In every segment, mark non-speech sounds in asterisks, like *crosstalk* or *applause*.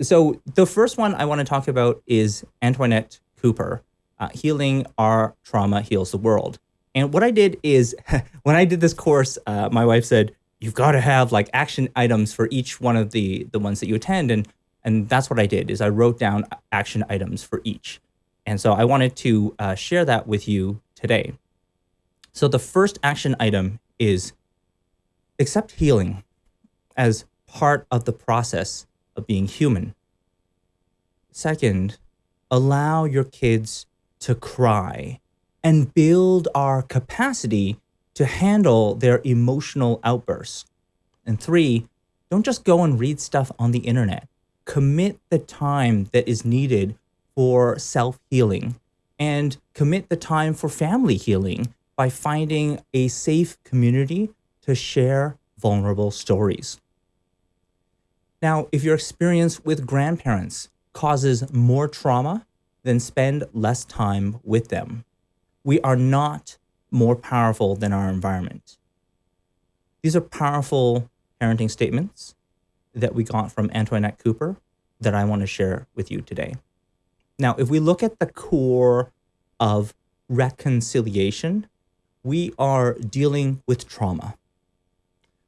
So the first one I want to talk about is Antoinette Cooper, uh, Healing Our Trauma Heals the World. And what I did is, *laughs* when I did this course, uh, my wife said, you've got to have like action items for each one of the, the ones that you attend. And, and that's what I did, is I wrote down action items for each. And so I wanted to uh, share that with you today. So the first action item is accept healing as part of the process of being human. Second, allow your kids to cry and build our capacity to handle their emotional outbursts. And three, don't just go and read stuff on the internet. Commit the time that is needed for self-healing and commit the time for family healing by finding a safe community to share vulnerable stories. Now, if your experience with grandparents causes more trauma, then spend less time with them. We are not more powerful than our environment. These are powerful parenting statements that we got from Antoinette Cooper that I want to share with you today. Now, if we look at the core of reconciliation, we are dealing with trauma.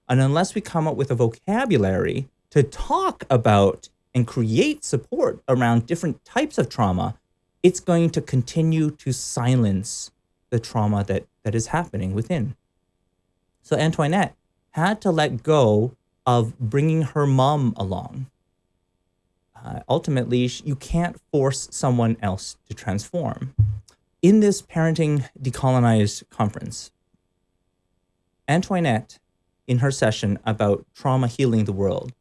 And unless we come up with a vocabulary to talk about and create support around different types of trauma, it's going to continue to silence the trauma that, that is happening within. So Antoinette had to let go of bringing her mom along. Uh, ultimately, you can't force someone else to transform. In this Parenting Decolonized conference, Antoinette, in her session about trauma healing the world,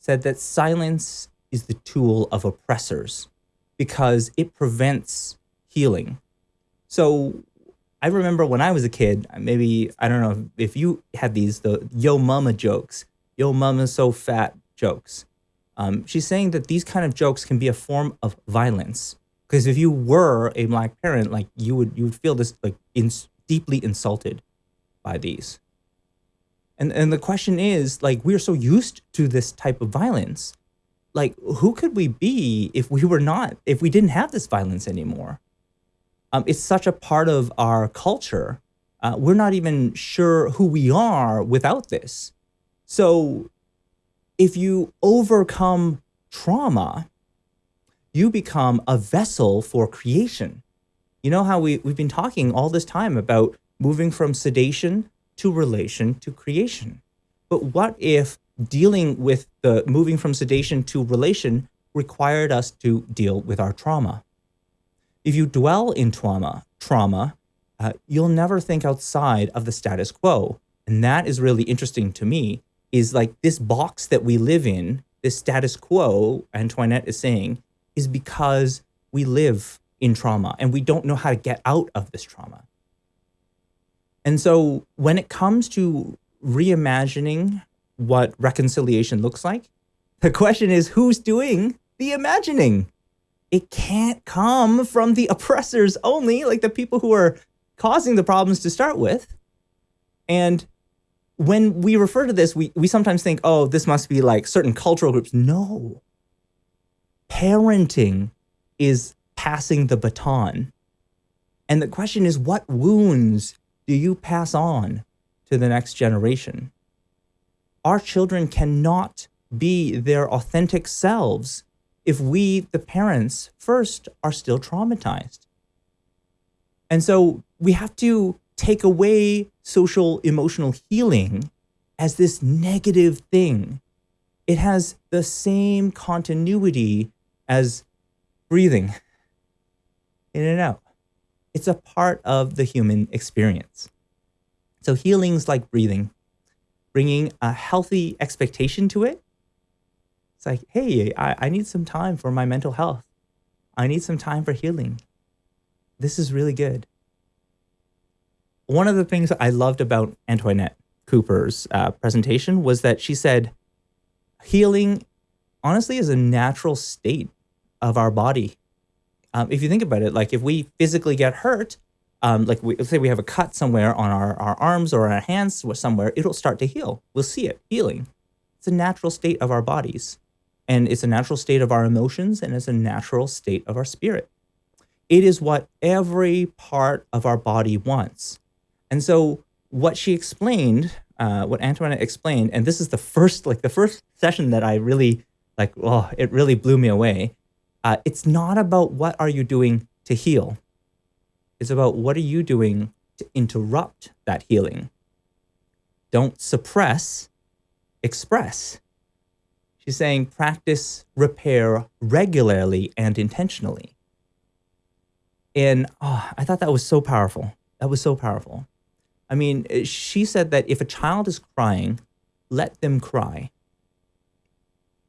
said that silence is the tool of oppressors because it prevents healing. So I remember when I was a kid, maybe, I don't know if you had these, the yo mama jokes, yo mama so fat jokes. Um, she's saying that these kind of jokes can be a form of violence. Because if you were a black parent, like you would, you would feel this like in, deeply insulted by these. And, and the question is, like, we're so used to this type of violence. Like, who could we be if we were not, if we didn't have this violence anymore? Um, it's such a part of our culture. Uh, we're not even sure who we are without this. So if you overcome trauma, you become a vessel for creation. You know how we, we've been talking all this time about moving from sedation to relation to creation. But what if dealing with the moving from sedation to relation required us to deal with our trauma? If you dwell in trauma, trauma, uh, you'll never think outside of the status quo. And that is really interesting to me, is like this box that we live in, this status quo, Antoinette is saying, is because we live in trauma and we don't know how to get out of this trauma. And so when it comes to reimagining what reconciliation looks like, the question is who's doing the imagining? It can't come from the oppressors only, like the people who are causing the problems to start with. And when we refer to this, we, we sometimes think, oh, this must be like certain cultural groups. No. Parenting is passing the baton. And the question is, what wounds do you pass on to the next generation? Our children cannot be their authentic selves if we, the parents, first are still traumatized. And so we have to take away social emotional healing as this negative thing. It has the same continuity as breathing *laughs* in and out. It's a part of the human experience. So healing's like breathing, bringing a healthy expectation to it. It's like, hey, I, I need some time for my mental health. I need some time for healing. This is really good. One of the things I loved about Antoinette Cooper's uh, presentation was that she said, healing honestly is a natural state of our body um, if you think about it, like if we physically get hurt, um, like we, let's say we have a cut somewhere on our, our arms or our hands or somewhere, it'll start to heal. We'll see it healing. It's a natural state of our bodies. and it's a natural state of our emotions and it's a natural state of our spirit. It is what every part of our body wants. And so what she explained, uh, what Antoinette explained, and this is the first, like the first session that I really, like, oh, it really blew me away. Uh, it's not about what are you doing to heal. It's about what are you doing to interrupt that healing. Don't suppress, express. She's saying practice repair regularly and intentionally. And oh, I thought that was so powerful. That was so powerful. I mean, she said that if a child is crying, let them cry.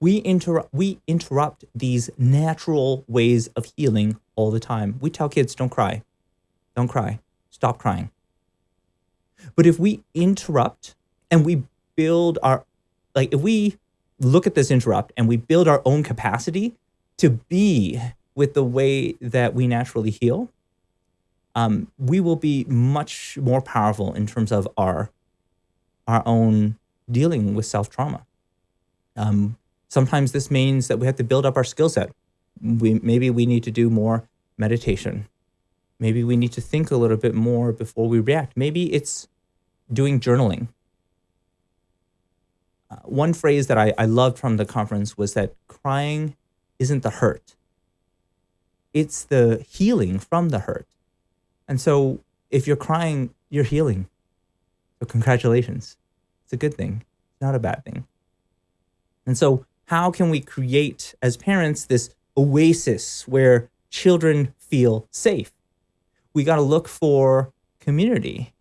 We, inter- we interrupt these natural ways of healing all the time. We tell kids, don't cry, don't cry, stop crying. But if we interrupt and we build our, like, if we look at this interrupt and we build our own capacity to be with the way that we naturally heal, um, we will be much more powerful in terms of our our own dealing with self trauma. Um, sometimes this means that we have to build up our skill set. We maybe we need to do more meditation. Maybe we need to think a little bit more before we react. Maybe it's doing journaling. Uh, one phrase that I, I loved from the conference was that crying isn't the hurt it's the healing from the hurt. And so if you're crying, you're healing. So congratulations. It's a good thing, not a bad thing. And so how can we create as parents this oasis where children feel safe? We got to look for community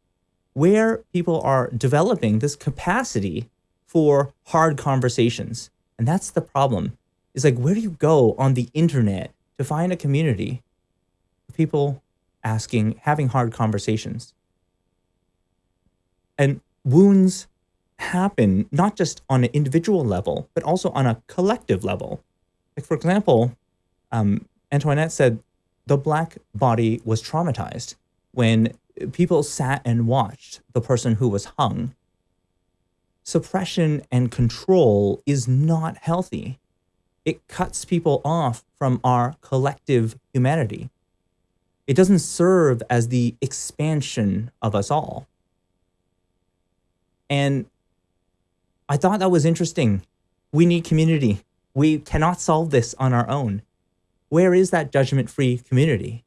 where people are developing this capacity for hard conversations. And that's the problem. Is like, where do you go on the internet to find a community of people asking, having hard conversations. And wounds happen not just on an individual level, but also on a collective level. Like, for example, um, Antoinette said the black body was traumatized when people sat and watched the person who was hung. Suppression and control is not healthy it cuts people off from our collective humanity. It doesn't serve as the expansion of us all. And I thought that was interesting. We need community. We cannot solve this on our own. Where is that judgment free community?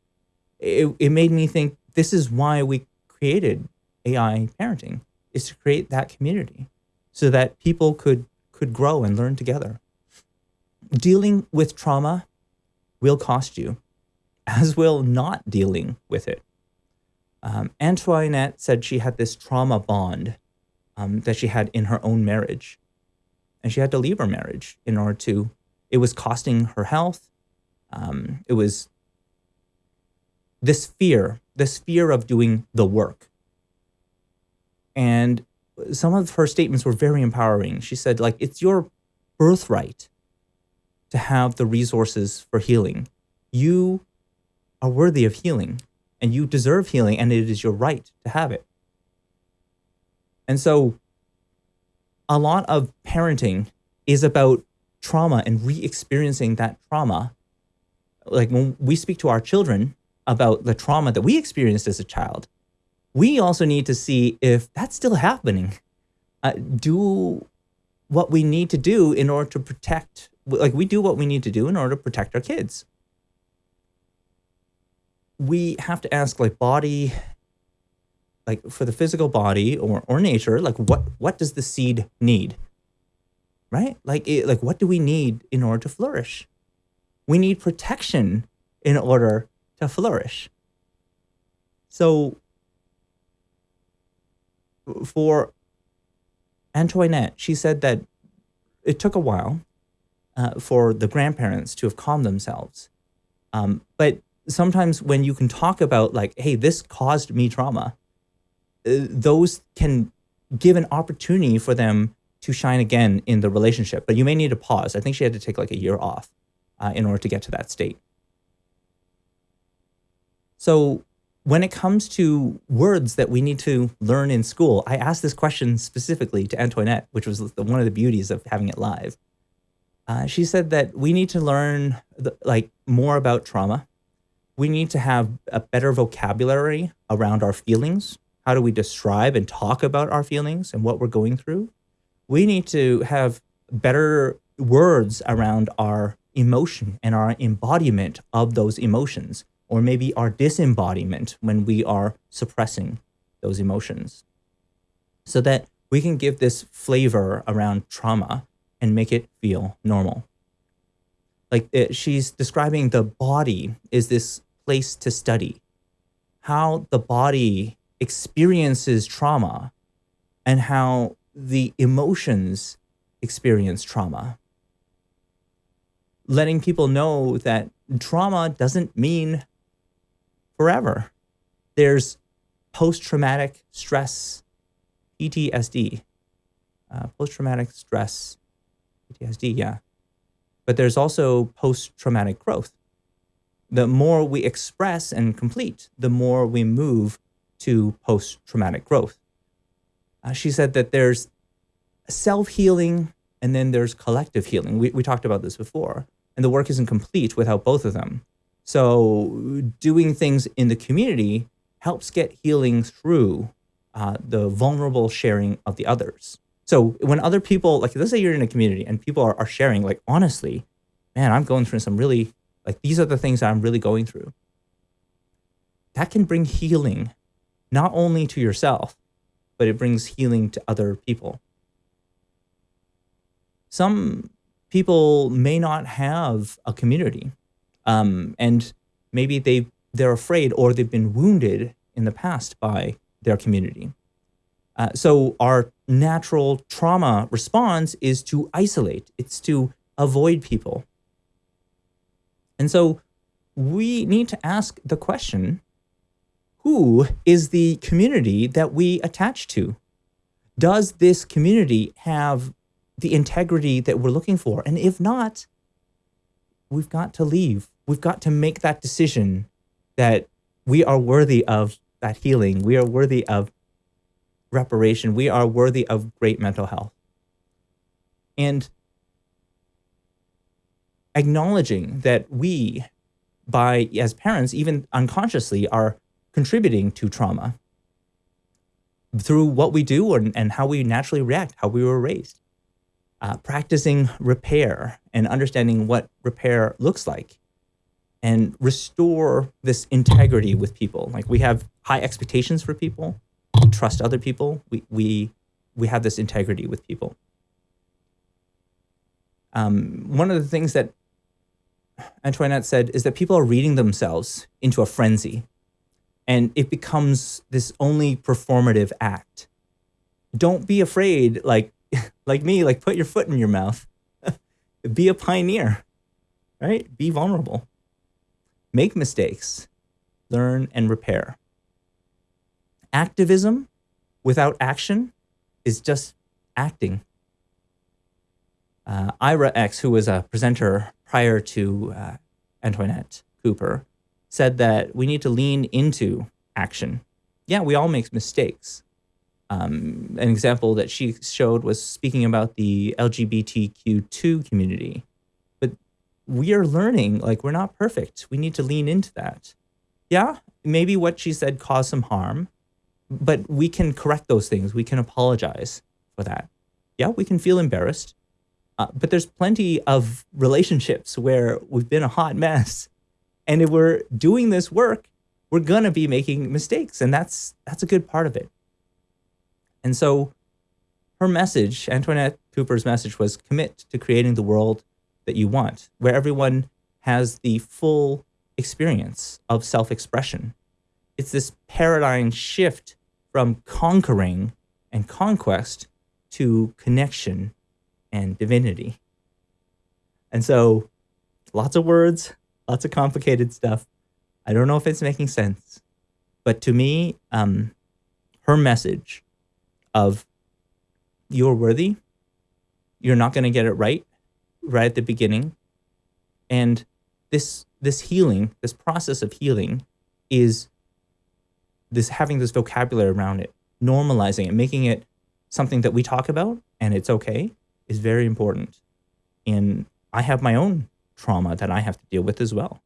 It, it made me think this is why we created AI parenting, is to create that community so that people could, could grow and learn together dealing with trauma will cost you, as will not dealing with it. Um, Antoinette said she had this trauma bond um, that she had in her own marriage. And she had to leave her marriage in order to, it was costing her health. Um, it was this fear, this fear of doing the work. And some of her statements were very empowering. She said, like, it's your birthright to have the resources for healing. You are worthy of healing and you deserve healing and it is your right to have it. And so a lot of parenting is about trauma and re-experiencing that trauma. Like when we speak to our children about the trauma that we experienced as a child, we also need to see if that's still happening. Uh, do what we need to do in order to protect like we do what we need to do in order to protect our kids. We have to ask like body, like for the physical body or, or nature, like what, what does the seed need? Right? Like, it, like what do we need in order to flourish? We need protection in order to flourish. So for Antoinette, she said that it took a while uh, for the grandparents to have calmed themselves. Um, but sometimes when you can talk about like, hey, this caused me trauma, those can give an opportunity for them to shine again in the relationship. But you may need to pause. I think she had to take like a year off uh, in order to get to that state. So when it comes to words that we need to learn in school, I asked this question specifically to Antoinette, which was the, one of the beauties of having it live Uh, she said that we need to learn the, like more about trauma. We need to have a better vocabulary around our feelings. How do we describe and talk about our feelings and what we're going through? We need to have better words around our emotion and our embodiment of those emotions, or maybe our disembodiment when we are suppressing those emotions, so that we can give this flavor around trauma and make it feel normal. Like it, uh, she's describing the body is this place to study, how the body experiences trauma and how the emotions experience trauma. Letting people know that trauma doesn't mean forever. There's post-traumatic stress, PTSD, uh, post-traumatic stress, PTSD, yeah. But there's also post-traumatic growth. The more we express and complete, the more we move to post-traumatic growth. Uh, she said that there's self-healing and then there's collective healing. We, we talked about this before. And the work isn't complete without both of them. So doing things in the community helps get healing through uh, the vulnerable sharing of the others. So when other people, like let's say you're in a community and people are, are sharing like, honestly, man, I'm going through some really, like these are the things I'm really going through. That can bring healing, not only to yourself, but it brings healing to other people. Some people may not have a community um, and maybe they, they're afraid or they've been wounded in the past by their community. Uh, so our natural trauma response is to isolate. It's to avoid people. And so we need to ask the question, who is the community that we attach to? Does this community have the integrity that we're looking for? And if not, we've got to leave. We've got to make that decision that we are worthy of that healing. We are worthy of reparation. We are worthy of great mental health. And acknowledging that we, by as parents, even unconsciously, are contributing to trauma through what we do and, and how we naturally react, how we were raised. Uh, practicing repair and understanding what repair looks like and restore this integrity with people. Like we have high expectations for people we trust other people. We, we, we have this integrity with people. Um, one of the things that Antoinette said is that people are reading themselves into a frenzy and it becomes this only performative act. Don't be afraid, like, *laughs* like me, like put your foot in your mouth. *laughs* be a pioneer, right? Be vulnerable. Make mistakes, learn and repair activism without action is just acting. Uh, Ira X, who was a presenter prior to uh, Antoinette Cooper, said that we need to lean into action. Yeah, we all make mistakes. Um, an example that she showed was speaking about the LGBTQ2 community. But we are learning, like, we're not perfect. We need to lean into that. Yeah, maybe what she said caused some harm, but we can correct those things. We can apologize for that. Yeah, we can feel embarrassed, uh, but there's plenty of relationships where we've been a hot mess. And if we're doing this work, we're going to be making mistakes. And that's, that's a good part of it. And so her message, Antoinette Cooper's message was commit to creating the world that you want, where everyone has the full experience of self-expression. It's this paradigm shift from conquering and conquest to connection and divinity. And so lots of words, lots of complicated stuff. I don't know if it's making sense, but to me, um, her message of you're worthy, you're not going to get it right, right at the beginning. And this, this healing, this process of healing is this having this vocabulary around it, normalizing it, making it something that we talk about and it's okay is very important in I have my own trauma that I have to deal with as well.